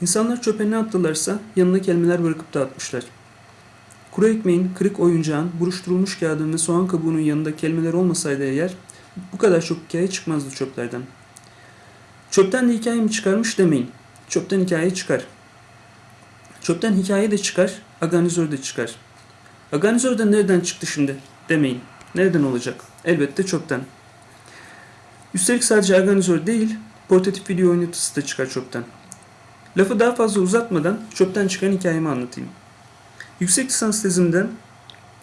İnsanlar çöpe ne attılarsa yanına kelimeler bırakıp dağıtmışlar. Kuru ekmeğin, kırık oyuncağın, buruşturulmuş kağıdın ve soğan kabuğunun yanında kelimeler olmasaydı eğer bu kadar çok hikaye çıkmazdı çöplerden. Çöpten de hikaye mi çıkarmış demeyin. Çöpten hikaye çıkar. Çöpten hikaye de çıkar, aganizör de çıkar. Aganizör de nereden çıktı şimdi demeyin. Nereden olacak? Elbette çöpten. Üstelik sadece aganizör değil, portatif video oynatısı da çıkar çöpten. Lafı daha fazla uzatmadan çöpten çıkan hikayemi anlatayım. Yüksek lisans tezimde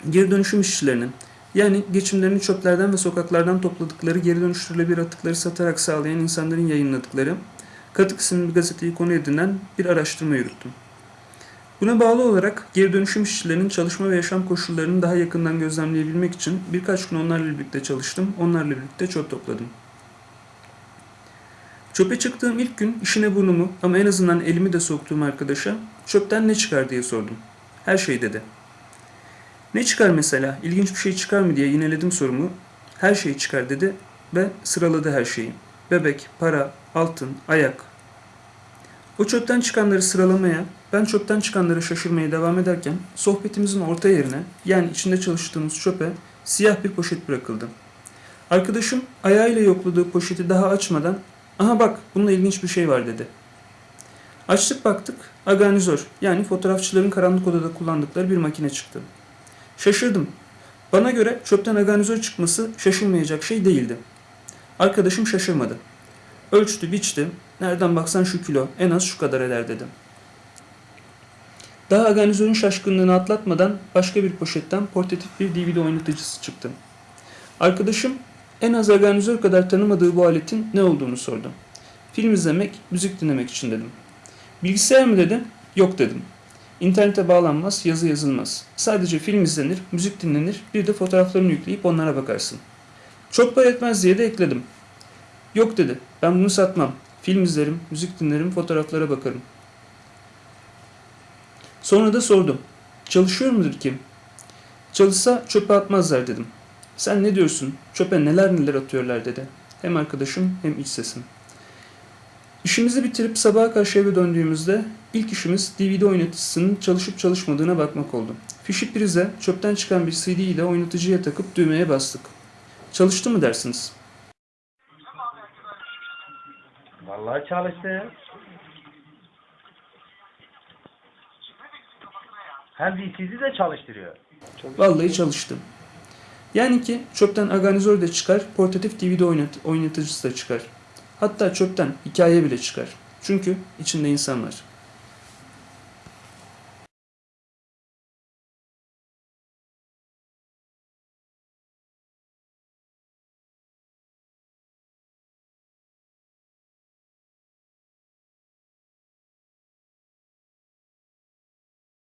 geri dönüşüm işçilerinin yani geçimlerini çöplerden ve sokaklardan topladıkları geri dönüştürülebilir atıkları satarak sağlayan insanların yayınladıkları Katık isimli gazeteyi konu edinen bir araştırma yürüttüm. Buna bağlı olarak geri dönüşüm işçilerinin çalışma ve yaşam koşullarını daha yakından gözlemleyebilmek için birkaç gün onlarla birlikte çalıştım, onlarla birlikte çöp topladım. Çöpe çıktığım ilk gün işine burnumu ama en azından elimi de soktuğum arkadaşa çöpten ne çıkar diye sordum. Her şey dedi. Ne çıkar mesela? İlginç bir şey çıkar mı diye yineledim sorumu. Her şey çıkar dedi ve sıraladı her şeyi. Bebek, para, altın, ayak. O çöpten çıkanları sıralamaya, ben çöpten çıkanları şaşırmaya devam ederken sohbetimizin orta yerine yani içinde çalıştığımız çöpe siyah bir poşet bırakıldı. Arkadaşım ayağıyla yokladığı poşeti daha açmadan aha bak bunda ilginç bir şey var dedi. Açtık baktık aganizör yani fotoğrafçıların karanlık odada kullandıkları bir makine çıktı. Şaşırdım. Bana göre çöpten aganizör çıkması şaşılmayacak şey değildi. Arkadaşım şaşırmadı. Ölçtü, biçti. Nereden baksan şu kilo, en az şu kadar eder dedim. Daha aganizörün şaşkınlığını atlatmadan başka bir poşetten portatif bir DVD oynatıcısı çıktı. Arkadaşım en az aganizör kadar tanımadığı bu aletin ne olduğunu sordu. Film izlemek, müzik dinlemek için dedim. Bilgisayar mı dedi? Yok dedim. İnternete bağlanmaz, yazı yazılmaz. Sadece film izlenir, müzik dinlenir, bir de fotoğraflarını yükleyip onlara bakarsın. Çok para etmez diye de ekledim. Yok dedi, ben bunu satmam. Film izlerim, müzik dinlerim, fotoğraflara bakarım. Sonra da sordum. Çalışıyor mudur ki? Çalışsa çöpe atmazlar dedim. Sen ne diyorsun? Çöpe neler neler atıyorlar dedi. Hem arkadaşım hem iç sesim. İşimizi bitirip sabaha karşı eve döndüğümüzde ilk işimiz DVD oynatıcısının çalışıp çalışmadığına bakmak oldu. Fişi prize çöpten çıkan bir CD ile oynatıcıya takıp düğmeye bastık. Çalıştı mı dersiniz? Vallahi çalıştı. Hem DC'si de çalıştırıyor. Vallahi çalıştı. Yani ki çöpten aganizör de çıkar, portatif DVD oynat oynatıcısı da çıkar. Hatta çöpten hikaye bile çıkar. Çünkü içinde insan var.